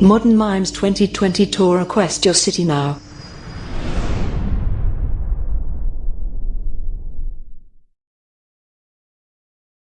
Modern Mimes 2020 Tour Request Your City Now.